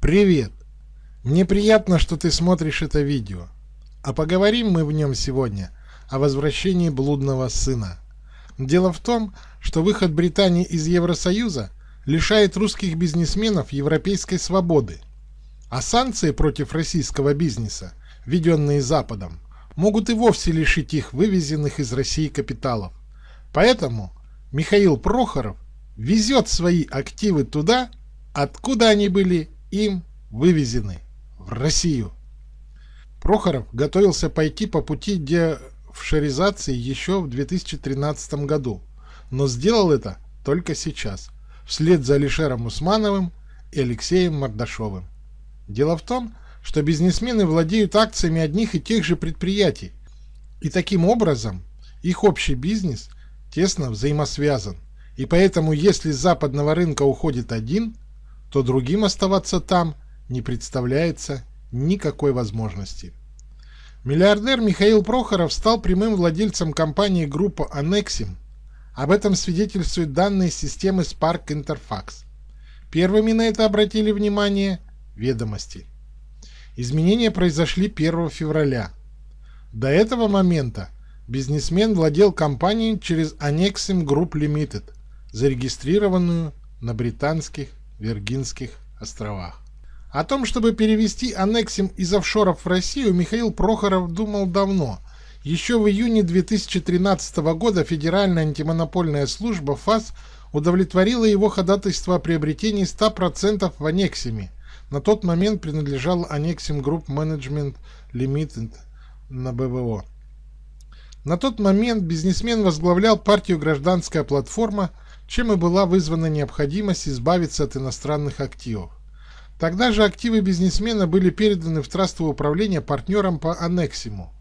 Привет! Мне приятно, что ты смотришь это видео. А поговорим мы в нем сегодня о возвращении блудного сына. Дело в том, что выход Британии из Евросоюза лишает русских бизнесменов европейской свободы. А санкции против российского бизнеса, введенные Западом, могут и вовсе лишить их вывезенных из России капиталов. Поэтому Михаил Прохоров везет свои активы туда, откуда они были им вывезены в Россию. Прохоров готовился пойти по пути деофшоризации еще в 2013 году, но сделал это только сейчас, вслед за Алишером Усмановым и Алексеем Мордашовым. Дело в том, что бизнесмены владеют акциями одних и тех же предприятий, и таким образом их общий бизнес тесно взаимосвязан. И поэтому, если с западного рынка уходит один, то другим оставаться там не представляется никакой возможности. Миллиардер Михаил Прохоров стал прямым владельцем компании группы Анексим. Об этом свидетельствуют данные системы Spark Interfax. Первыми на это обратили внимание ведомости. Изменения произошли 1 февраля. До этого момента бизнесмен владел компанией через Anexim Group Limited, зарегистрированную на британских Виргинских островах. О том, чтобы перевести Анексим из офшоров в Россию, Михаил Прохоров думал давно. Еще в июне 2013 года Федеральная антимонопольная служба ФАС удовлетворила его ходатайство о приобретении 100% в Анексиме. На тот момент принадлежал Анексим Group Management Limited на БВО. На тот момент бизнесмен возглавлял партию «Гражданская платформа», чем и была вызвана необходимость избавиться от иностранных активов. Тогда же активы бизнесмена были переданы в трастовое управление партнерам по Аннексиму.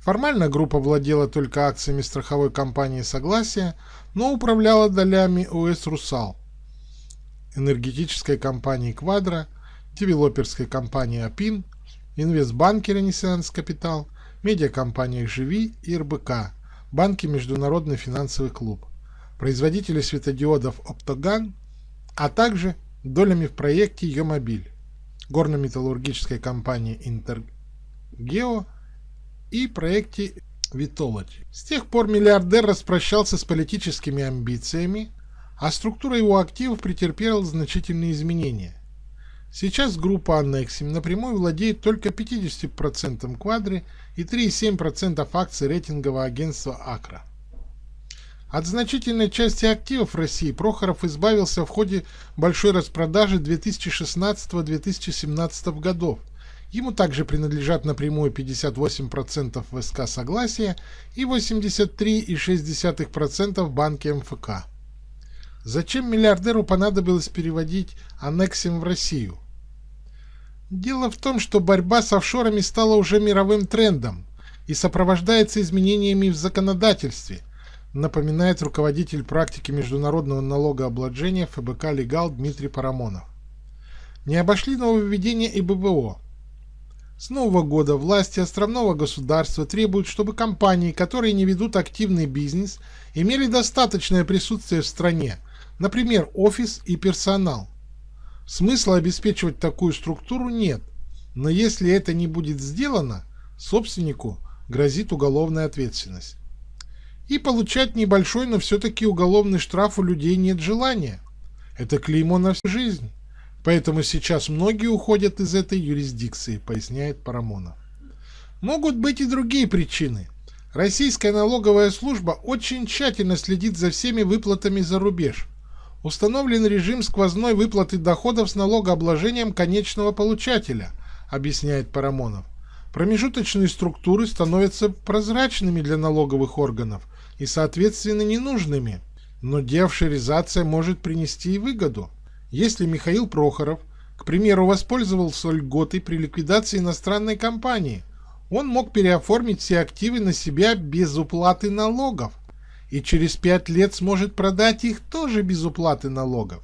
Формально группа владела только акциями страховой компании «Согласие», но управляла долями ОС «Русал», энергетической компании «Квадро», девелоперской компании «Апин», инвестбанке «Ренессанс Капитал», медиакомпаниях «Живи» и РБК, банке «Международный финансовый клуб», производители светодиодов «Оптоган», а также долями в проекте «Йомобиль», горно-металлургической компании «Интергео» и проекте «Витолоти». С тех пор миллиардер распрощался с политическими амбициями, а структура его активов претерпела значительные изменения. Сейчас группа Аннексим напрямую владеет только 50% квадри и 3,7% акций рейтингового агентства Акра. От значительной части активов России Прохоров избавился в ходе большой распродажи 2016-2017 годов. Ему также принадлежат напрямую 58% ВСК «Согласие» и 83,6% в банке МФК. Зачем миллиардеру понадобилось переводить аннексим в Россию? Дело в том, что борьба с офшорами стала уже мировым трендом и сопровождается изменениями в законодательстве – напоминает руководитель практики международного налогообложения ФБК «Легал» Дмитрий Парамонов. Не обошли нововведения и ББО. С нового года власти островного государства требуют, чтобы компании, которые не ведут активный бизнес, имели достаточное присутствие в стране, например, офис и персонал. Смысла обеспечивать такую структуру нет, но если это не будет сделано, собственнику грозит уголовная ответственность. И получать небольшой, но все-таки уголовный штраф у людей нет желания. Это клеймо на всю жизнь. Поэтому сейчас многие уходят из этой юрисдикции, поясняет Парамонов. Могут быть и другие причины. Российская налоговая служба очень тщательно следит за всеми выплатами за рубеж. Установлен режим сквозной выплаты доходов с налогообложением конечного получателя, объясняет Парамонов. Промежуточные структуры становятся прозрачными для налоговых органов и, соответственно, ненужными, но деофшоризация может принести и выгоду. Если Михаил Прохоров, к примеру, воспользовался льготой при ликвидации иностранной компании, он мог переоформить все активы на себя без уплаты налогов и через пять лет сможет продать их тоже без уплаты налогов.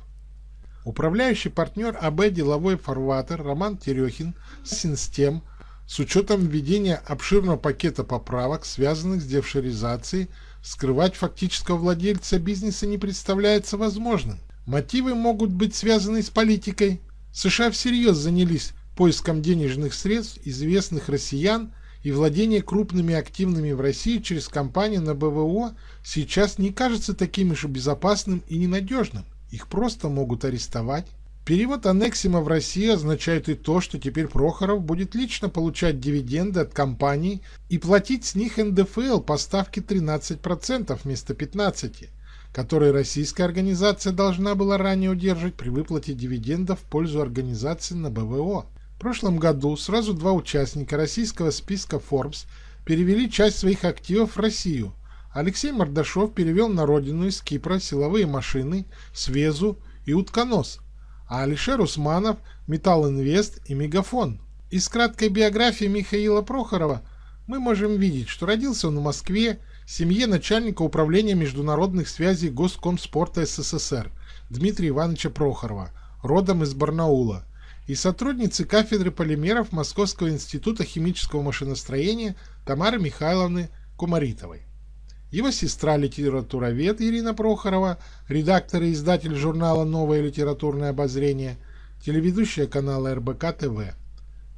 Управляющий партнер АБ «Деловой фарватер» Роман Терехин Синстем с учетом введения обширного пакета поправок, связанных с дефшеризацией, скрывать фактического владельца бизнеса не представляется возможным. Мотивы могут быть связаны с политикой. США всерьез занялись поиском денежных средств известных россиян и владение крупными активными в России через компанию на БВО сейчас не кажется таким уж безопасным и ненадежным. Их просто могут арестовать. Перевод Аннексима в Россию означает и то, что теперь Прохоров будет лично получать дивиденды от компаний и платить с них НДФЛ по ставке 13% вместо 15%, которые российская организация должна была ранее удерживать при выплате дивидендов в пользу организации на БВО. В прошлом году сразу два участника российского списка Forbes перевели часть своих активов в Россию. Алексей Мордашов перевел на родину из Кипра силовые машины, свезу и утконос, а Алишер Усманов – Металл Инвест и Мегафон. Из краткой биографии Михаила Прохорова мы можем видеть, что родился он в Москве, в семье начальника управления международных связей Госкомспорта СССР Дмитрия Ивановича Прохорова, родом из Барнаула и сотрудницы кафедры полимеров Московского института химического машиностроения Тамары Михайловны Кумаритовой. Его сестра литературовед Ирина Прохорова, редактор и издатель журнала «Новое литературное обозрение», телеведущая канала РБК ТВ.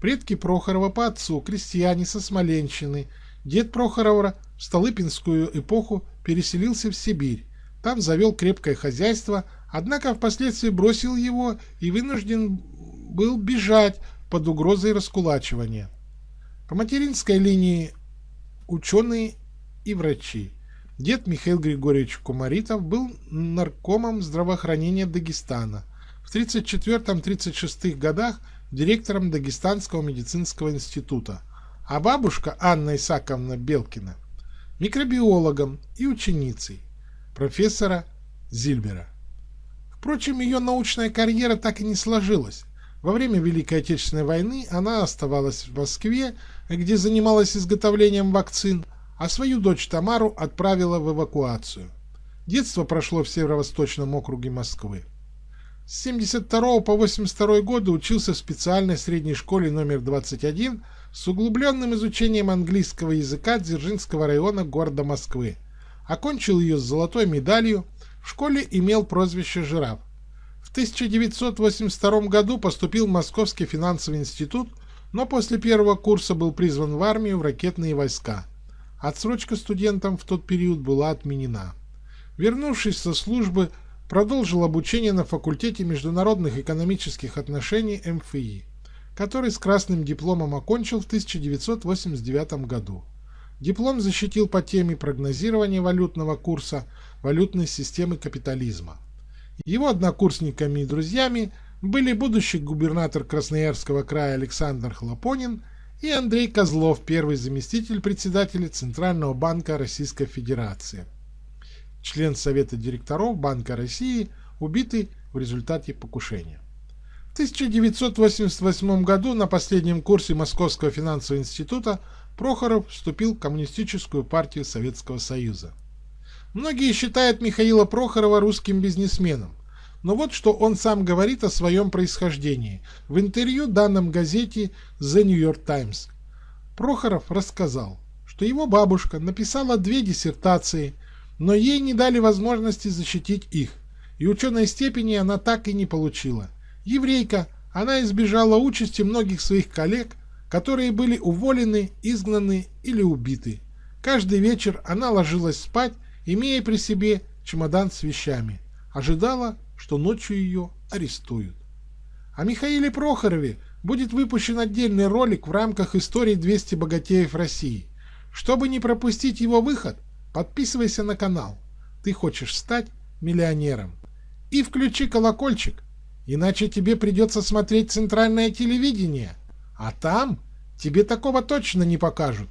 Предки Прохорова по отцу, крестьяне со Смоленщины. Дед Прохорова в Столыпинскую эпоху переселился в Сибирь. Там завел крепкое хозяйство, однако впоследствии бросил его и вынужден был бежать под угрозой раскулачивания. По материнской линии ученые и врачи. Дед Михаил Григорьевич Кумаритов был наркомом здравоохранения Дагестана. В 1934-1936 годах директором Дагестанского медицинского института, а бабушка Анна Исаковна Белкина микробиологом и ученицей профессора Зильбера. Впрочем, ее научная карьера так и не сложилась. Во время Великой Отечественной войны она оставалась в Москве, где занималась изготовлением вакцин, а свою дочь Тамару отправила в эвакуацию. Детство прошло в северо-восточном округе Москвы. С 72 по 82 годы учился в специальной средней школе номер 21 с углубленным изучением английского языка Дзержинского района города Москвы. Окончил ее с золотой медалью, в школе имел прозвище «Жираф». В 1982 году поступил в Московский финансовый институт, но после первого курса был призван в армию в ракетные войска. Отсрочка студентам в тот период была отменена. Вернувшись со службы, продолжил обучение на факультете международных экономических отношений МФИ, который с красным дипломом окончил в 1989 году. Диплом защитил по теме прогнозирования валютного курса валютной системы капитализма. Его однокурсниками и друзьями были будущий губернатор Красноярского края Александр Хлопонин и Андрей Козлов, первый заместитель председателя Центрального банка Российской Федерации, член Совета директоров Банка России, убитый в результате покушения. В 1988 году на последнем курсе Московского финансового института Прохоров вступил в Коммунистическую партию Советского Союза. Многие считают Михаила Прохорова русским бизнесменом. Но вот что он сам говорит о своем происхождении в интервью данном газете The New York Times. Прохоров рассказал, что его бабушка написала две диссертации, но ей не дали возможности защитить их, и ученой степени она так и не получила. Еврейка, она избежала участи многих своих коллег, которые были уволены, изгнаны или убиты. Каждый вечер она ложилась спать имея при себе чемодан с вещами, ожидала, что ночью ее арестуют. О Михаиле Прохорове будет выпущен отдельный ролик в рамках истории 200 богатеев России. Чтобы не пропустить его выход, подписывайся на канал. Ты хочешь стать миллионером. И включи колокольчик, иначе тебе придется смотреть центральное телевидение. А там тебе такого точно не покажут.